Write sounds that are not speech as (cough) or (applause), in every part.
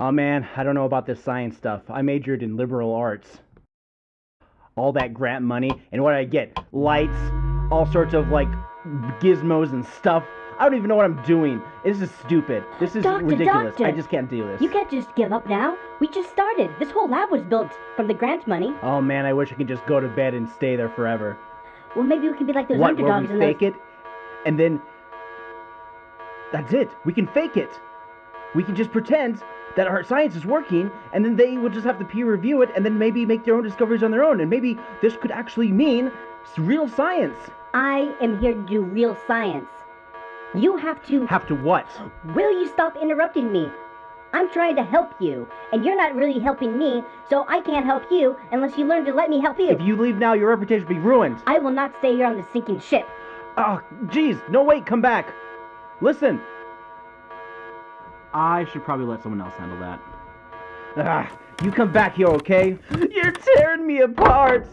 Oh man, I don't know about this science stuff. I majored in liberal arts. All that grant money, and what I get? Lights, all sorts of like gizmos and stuff. I don't even know what I'm doing. This is stupid. This is Doctor, ridiculous. doctor. I just can't do this. You can't just give up now. We just started. This whole lab was built from the grant money. Oh man, I wish I could just go to bed and stay there forever. Well, maybe we can be like those what? Underdogs we in those. fake it, and then that's it. We can fake it. We can just pretend that our science is working, and then they will just have to peer review it, and then maybe make their own discoveries on their own, and maybe this could actually mean real science. I am here to do real science. You have to. Have to what? Will you stop interrupting me? I'm trying to help you, and you're not really helping me, so I can't help you unless you learn to let me help you. If you leave now, your reputation will be ruined. I will not stay here on the sinking ship. Ah, oh, jeez. No, wait, come back. Listen. I should probably let someone else handle that. Ah, you come back here, okay? You're tearing me apart.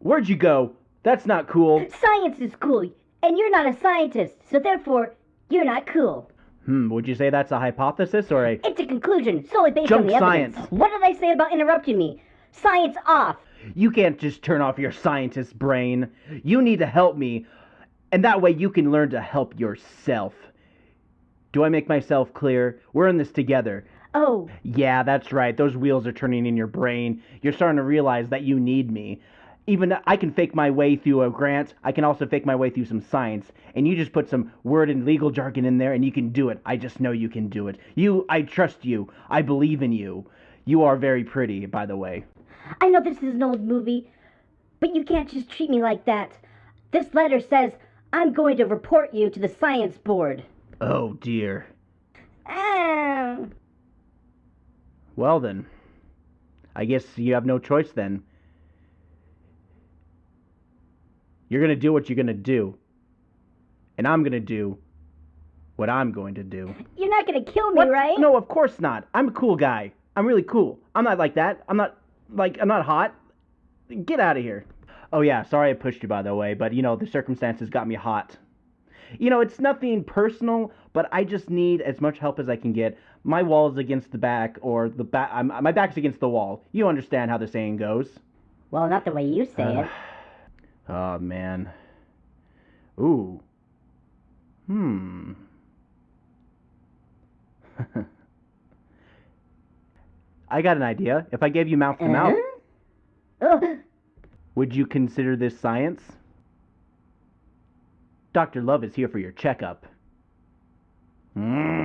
Where'd you go? That's not cool. Science is cool, and you're not a scientist, so therefore, you're not cool. Hmm, would you say that's a hypothesis or a. It's a conclusion, solely based Junk on the evidence. science. What did I say about interrupting me? Science off. You can't just turn off your scientist brain. You need to help me, and that way you can learn to help yourself. Do I make myself clear? We're in this together. Oh, Yeah, that's right. Those wheels are turning in your brain. You're starting to realize that you need me. Even uh, I can fake my way through a grant. I can also fake my way through some science. And you just put some word and legal jargon in there and you can do it. I just know you can do it. You I trust you. I believe in you. You are very pretty, by the way. I know this is an old movie, but you can't just treat me like that. This letter says I'm going to report you to the science board. Oh dear. Ah. Well then. I guess you have no choice then. You're going to do what you're going to do. And I'm going to do what I'm going to do. You're not gonna kill me, What? right? No, of course not. I'm a cool guy. I'm really cool. I'm not like that. I'm not like I'm not hot. Get out of here. Oh yeah, sorry I pushed you by the way, but you know the circumstances got me hot. You know it's nothing personal, but I just need as much help as I can get. My wall is against the back, or the back. I'm, my back's against the wall. You understand how the saying goes. Well, not the way you say it. (sighs) Oh man. Ooh. Hmm. (laughs) I got an idea. If I gave you mouth to mouth, Uh-huh. Would you consider this science? Dr. Love is here for your checkup. Mm.